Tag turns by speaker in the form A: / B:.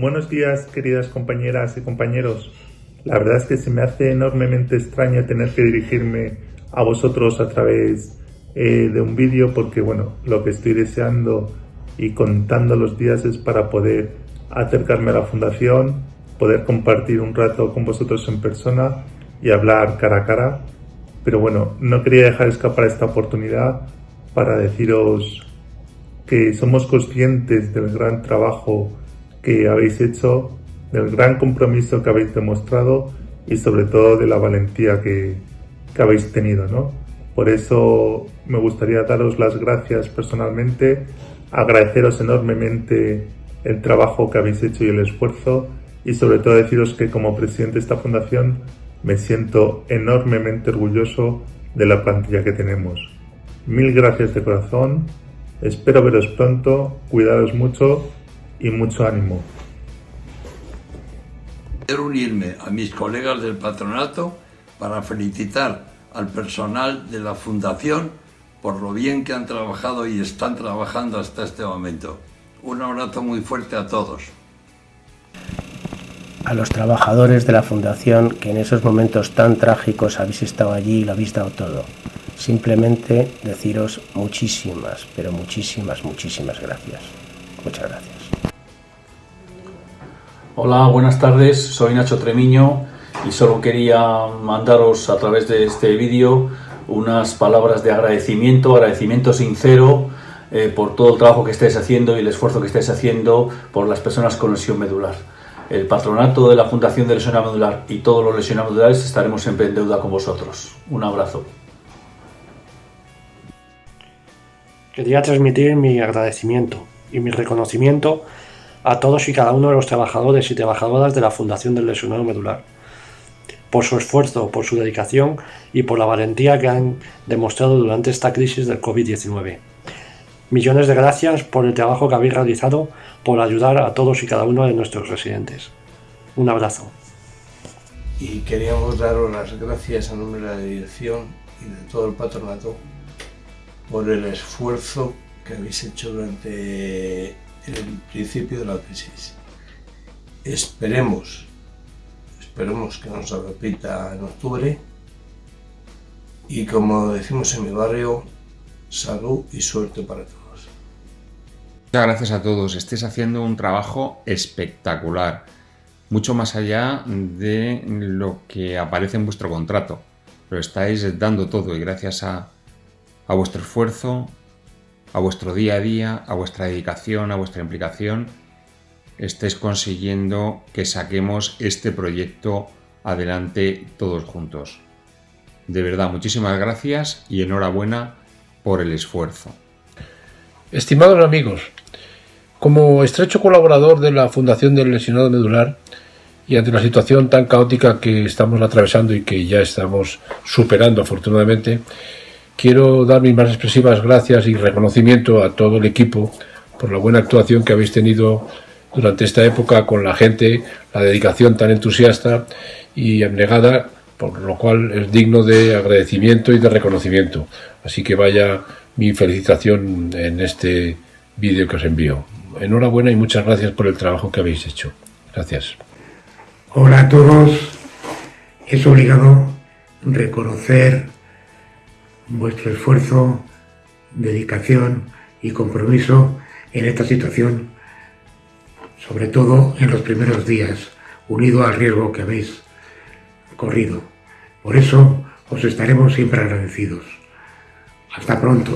A: Buenos días, queridas compañeras y compañeros. La verdad es que se me hace enormemente extraño tener que dirigirme a vosotros a través eh, de un vídeo porque, bueno, lo que estoy deseando y contando los días es para poder acercarme a la fundación, poder compartir un rato con vosotros en persona y hablar cara a cara. Pero bueno, no quería dejar escapar esta oportunidad para deciros que somos conscientes del gran trabajo que habéis hecho, del gran compromiso que habéis demostrado y sobre todo de la valentía que, habéis tenido, ¿no? Por eso me gustaría daros las gracias personalmente, agradeceros enormemente el trabajo que habéis hecho y el esfuerzo y sobre todo deciros que como presidente de esta fundación me siento enormemente orgulloso de la plantilla que tenemos. Mil gracias de corazón Espero veros pronto, cuidados mucho y mucho ánimo.
B: Quiero unirme a mis colegas del patronato para felicitar al personal de la Fundación por lo bien que han trabajado y están trabajando hasta este momento. Un abrazo muy fuerte a todos.
C: A los trabajadores de la Fundación que en esos momentos tan trágicos habéis estado allí y lo habéis dado todo. Simplemente deciros muchísimas, pero muchísimas, muchísimas gracias. Muchas gracias.
D: Hola, buenas tardes, soy Nacho Tremiño y solo quería mandaros a través de este vídeo unas palabras de agradecimiento, agradecimiento sincero eh, por todo el trabajo que estáis haciendo y el esfuerzo que estáis haciendo por las personas con lesión medular. El patronato de la Fundación de Lesión Medular y todos los lesionados medulares estaremos siempre en deuda con vosotros. Un abrazo.
E: Quería transmitir mi agradecimiento y mi reconocimiento a todos y cada uno de los trabajadores y trabajadoras de la Fundación del Lesionado Medular, por su esfuerzo, por su dedicación y por la valentía que han demostrado durante esta crisis del COVID-19. Millones de gracias por el trabajo que habéis realizado por ayudar a todos y cada uno de nuestros residentes. Un abrazo.
F: Y queríamos daros las gracias a nombre de la dirección y de todo el patronato por el esfuerzo que habéis hecho durante el principio de la crisis. Esperemos, esperemos que no se repita en octubre y como decimos en mi barrio, salud y suerte para todos.
G: Muchas gracias a todos, estáis haciendo un trabajo espectacular, mucho más allá de lo que aparece en vuestro contrato. Lo estáis dando todo y gracias a a vuestro esfuerzo, a vuestro día a día, a vuestra dedicación, a vuestra implicación, estéis consiguiendo que saquemos este proyecto adelante todos juntos. De verdad, muchísimas gracias y enhorabuena por el esfuerzo.
H: Estimados amigos, como estrecho colaborador de la Fundación del Lesionado Medular y ante la situación tan caótica que estamos atravesando y que ya estamos superando afortunadamente, Quiero dar mis más expresivas gracias y reconocimiento a todo el equipo por la buena actuación que habéis tenido durante esta época con la gente, la dedicación tan entusiasta y abnegada, por lo cual es digno de agradecimiento y de reconocimiento. Así que vaya mi felicitación en este vídeo que os envío. Enhorabuena y muchas gracias por el trabajo que habéis hecho. Gracias.
I: Hola a todos. Es obligado reconocer vuestro esfuerzo, dedicación y compromiso en esta situación, sobre todo en los primeros días, unido al riesgo que habéis corrido. Por eso os estaremos siempre agradecidos. Hasta pronto.